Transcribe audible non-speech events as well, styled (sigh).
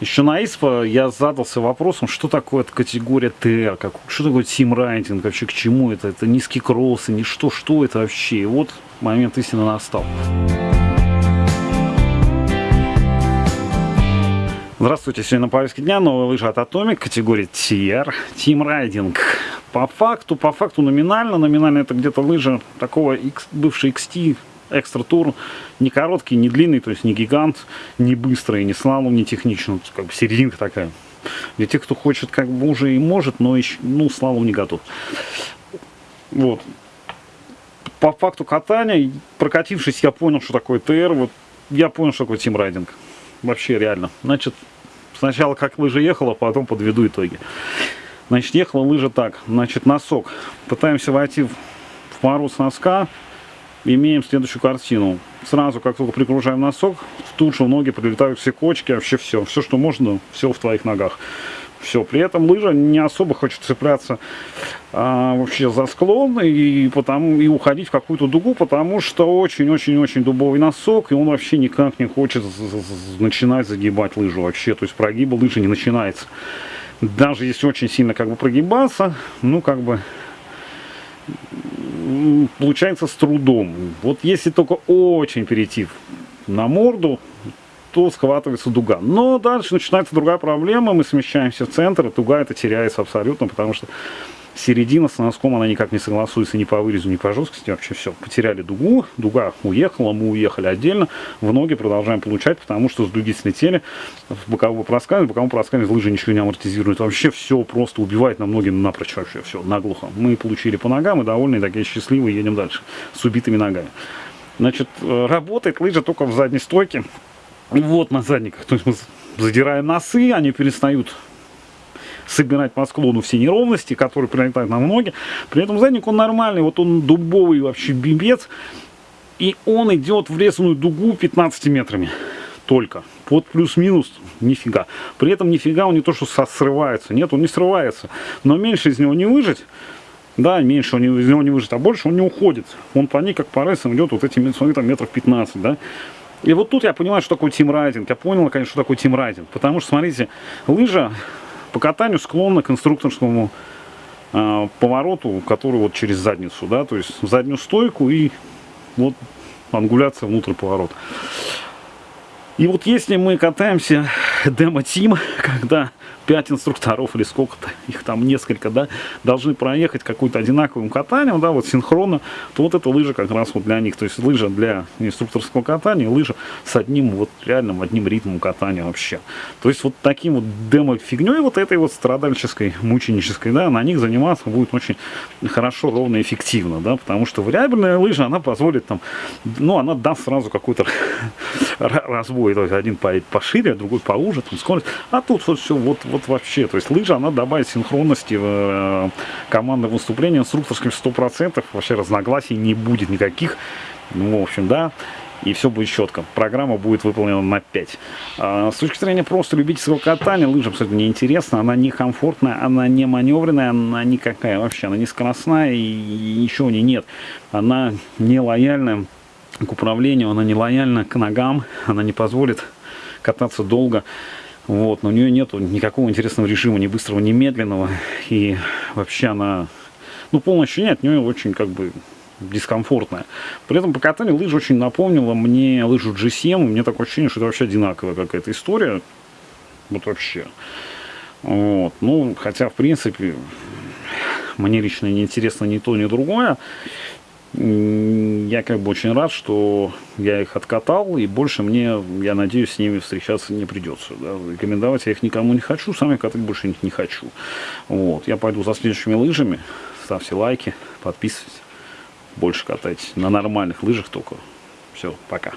еще на ИСПа я задался вопросом, что такое эта категория ТР, как, что такое тимрайтинг, вообще к чему это, это низкие кроссы, не что, что это вообще. И вот момент истины настал. Здравствуйте, сегодня на повестке дня новая лыжа от Atomic, категория TR, Team Riding. По факту, по факту номинально, номинально это где-то лыжа такого X, бывший XT экстра тур, не короткий, не длинный, то есть не гигант, не быстрый, не слалом, не техничный, как бы серединка такая. Для тех, кто хочет, как бы уже и может, но еще, ну, слалом не готов. Вот. По факту катания, прокатившись, я понял, что такое ТР, вот я понял, что такое тимрайдинг. Вообще реально. Значит, сначала как лыжа ехала, потом подведу итоги. Значит, ехала лыжа так. Значит, носок. Пытаемся войти в мороз носка, имеем следующую картину. Сразу, как только пригружаем носок, тут же ноги прилетают все кочки, вообще все. Все, что можно, все в твоих ногах. Все, при этом лыжа не особо хочет цепляться а, вообще за склон и, потому, и уходить в какую-то дугу, потому что очень-очень-очень дубовый носок, и он вообще никак не хочет начинать загибать лыжу вообще. То есть прогиба лыжи не начинается. Даже если очень сильно как бы прогибаться, ну как бы получается с трудом. Вот если только очень перейти на морду, то схватывается дуга. Но дальше начинается другая проблема, мы смещаемся в центр, дуга это теряется абсолютно, потому что середина с носком, она никак не согласуется ни по вырезу, ни по жесткости, вообще все. Потеряли дугу, дуга уехала, мы уехали отдельно, в ноги продолжаем получать, потому что с дуги слетели, в боковое проскальзывание, в боковом проскальзывании лыжи ничего не амортизирует, вообще все просто убивает на ноги напрочь вообще, все, наглухо. Мы получили по ногам и довольны, такие счастливые, едем дальше с убитыми ногами. Значит, э, работает лыжа только в задней стойке, вот на задниках, то есть мы задираем носы, они перестают собирать по склону все неровности, которые прилетают на ноги. При этом задник он нормальный, вот он дубовый вообще бибец. И он идет в резаную дугу 15 метрами только. Под плюс-минус нифига. При этом нифига он не то, что срывается. Нет, он не срывается. Но меньше из него не выжать. Да, меньше он из него не выжать, а больше он не уходит. Он по ней как по рельсам идет вот эти там, метров 15, да. И вот тут я понимаю, что такое team riding. Я понял, конечно, что такое team riding. Потому что, смотрите, лыжа по катанию склонна к конструкторскому э, повороту, который вот через задницу, да, то есть заднюю стойку и вот ангуляция внутрь поворота. И вот если мы катаемся (laughs) demo team, (laughs) когда 5 инструкторов или сколько-то, (laughs) их там несколько, да, должны проехать какую-то одинаковым катанием, да, вот синхронно, то вот эта лыжа как раз вот для них, то есть лыжа для инструкторского катания, лыжа с одним вот реальным одним ритмом катания вообще. То есть вот таким вот демо-фигней, вот этой вот страдальческой, мученической, да, на них заниматься будет очень хорошо, ровно, эффективно, да, потому что вариабельная лыжа, она позволит там, ну, она даст сразу какой-то (laughs) разбой, то есть один поедет пошире, другой поуже, там скорость, а тут вот все вот, вот вот вообще, то есть лыжа, она добавит синхронности в э, командное выступление инструкторским 100%, вообще разногласий не будет никаких, ну, в общем, да, и все будет четко. Программа будет выполнена на 5. А, с точки зрения просто любительского катания, лыжа абсолютно неинтересна, она не комфортная, она не маневренная, она никакая вообще, она не скоростная и, и ничего не нет. Она не лояльная к управлению, она не лояльна к ногам, она не позволит кататься долго. Вот, но у нее нет никакого интересного режима, ни быстрого, ни медленного. И вообще она, ну, полное ощущение от нее очень как бы дискомфортная. При этом по катанию лыжа очень напомнила мне лыжу G7. У меня такое ощущение, что это вообще одинаковая какая-то история. Вот вообще. Вот. Ну, хотя, в принципе, мне лично не интересно ни то, ни другое я как бы очень рад, что я их откатал, и больше мне, я надеюсь, с ними встречаться не придется. Да. Рекомендовать я их никому не хочу, сам я катать больше не хочу. Вот. Я пойду за следующими лыжами. Ставьте лайки, подписывайтесь. Больше катайтесь на нормальных лыжах только. Все, пока.